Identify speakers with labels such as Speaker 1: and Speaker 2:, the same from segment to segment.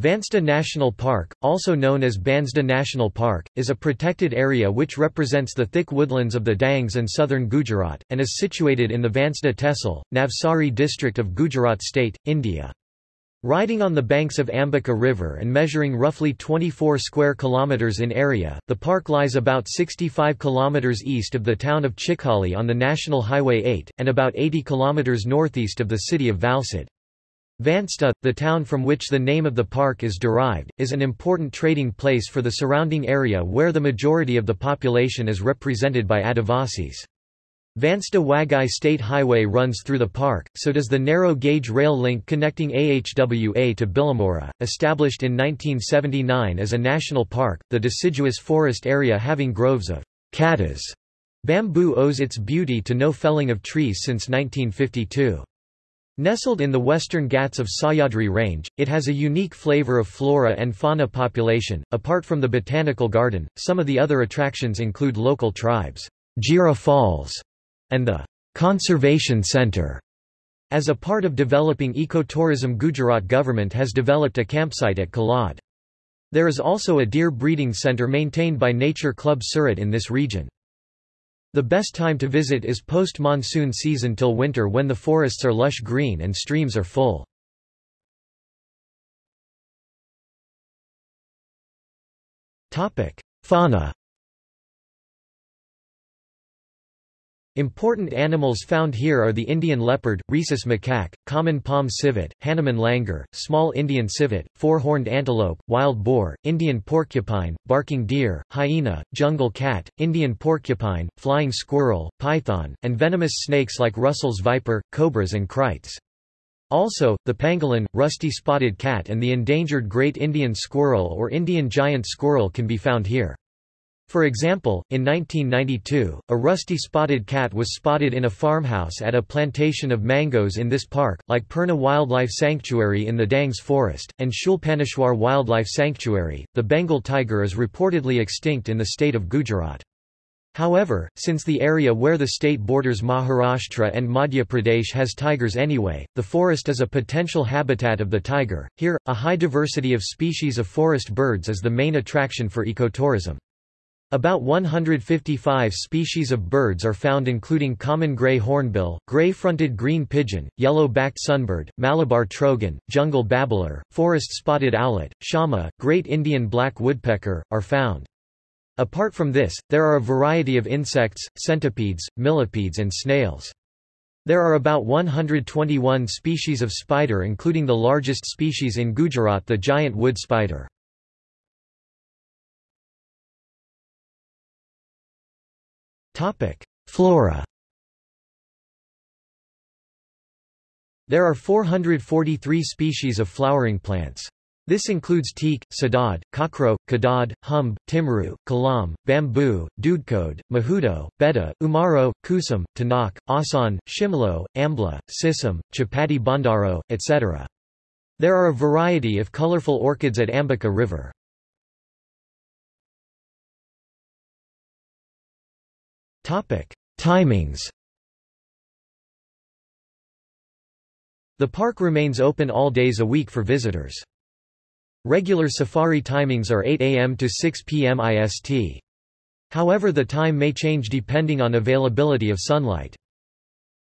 Speaker 1: Vansda National Park, also known as Bansda National Park, is a protected area which represents the thick woodlands of the Dangs and southern Gujarat, and is situated in the Vansda Tehsil, Navsari district of Gujarat state, India. Riding on the banks of Ambika River and measuring roughly 24 square kilometers in area, the park lies about 65 kilometers east of the town of Chikhali on the National Highway 8, and about 80 kilometers northeast of the city of Valsad. Vansda, the town from which the name of the park is derived, is an important trading place for the surrounding area where the majority of the population is represented by Adivasis. Vansda Waghai State Highway runs through the park, so does the narrow-gauge rail link connecting AHWA to Bilimora, established in 1979 as a national park, the deciduous forest area having groves of katas. Bamboo owes its beauty to no felling of trees since 1952. Nestled in the western Ghats of Sahyadri range, it has a unique flavor of flora and fauna population. Apart from the botanical garden, some of the other attractions include local tribes, Jira Falls, and the Conservation Center. As a part of developing ecotourism Gujarat government has developed a campsite at Kalad. There is also a deer breeding center maintained by Nature Club Surat in this region. The best time to visit is post-monsoon season till winter when the forests are lush green and streams are full. Fauna Important animals found here are the Indian leopard, rhesus macaque, common palm civet, Hanuman langur, small Indian civet, four-horned antelope, wild boar, Indian porcupine, barking deer, hyena, jungle cat, Indian porcupine, flying squirrel, python, and venomous snakes like Russell's viper, cobras and kraits. Also, the pangolin, rusty spotted cat and the endangered great Indian squirrel or Indian giant squirrel can be found here. For example, in 1992, a rusty spotted cat was spotted in a farmhouse at a plantation of mangoes in this park, like Purna Wildlife Sanctuary in the Dangs Forest, and Shulpaneshwar Wildlife Sanctuary. The Bengal tiger is reportedly extinct in the state of Gujarat. However, since the area where the state borders Maharashtra and Madhya Pradesh has tigers anyway, the forest is a potential habitat of the tiger. Here, a high diversity of species of forest birds is the main attraction for ecotourism. About 155 species of birds are found including common grey hornbill, grey-fronted green pigeon, yellow-backed sunbird, Malabar trogon, jungle babbler, forest spotted owlet, shama, great Indian black woodpecker, are found. Apart from this, there are a variety of insects, centipedes, millipedes and snails. There are about 121 species of spider including the largest species in Gujarat the giant wood spider. Flora There are 443 species of flowering plants. This includes teak, sadad, kakro, kadad, humb, timru, kalam, bamboo, dudkode, mahudo, beta, umaro, kusum, tanak, asan, shimlo, ambla, sisam, chapati bandaro, etc. There are a variety of colorful orchids at Ambika River. Timings The park remains open all days a week for visitors. Regular safari timings are 8 am to 6 pm IST. However the time may change depending on availability of sunlight.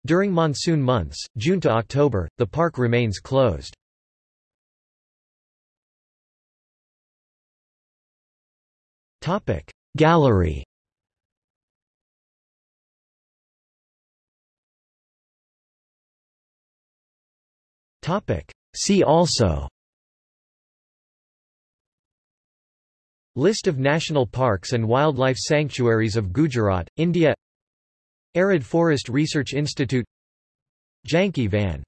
Speaker 1: During monsoon months, June to October, the park remains closed. Gallery See also. List of national parks and wildlife sanctuaries of Gujarat, India. Arid Forest Research Institute. Janki Van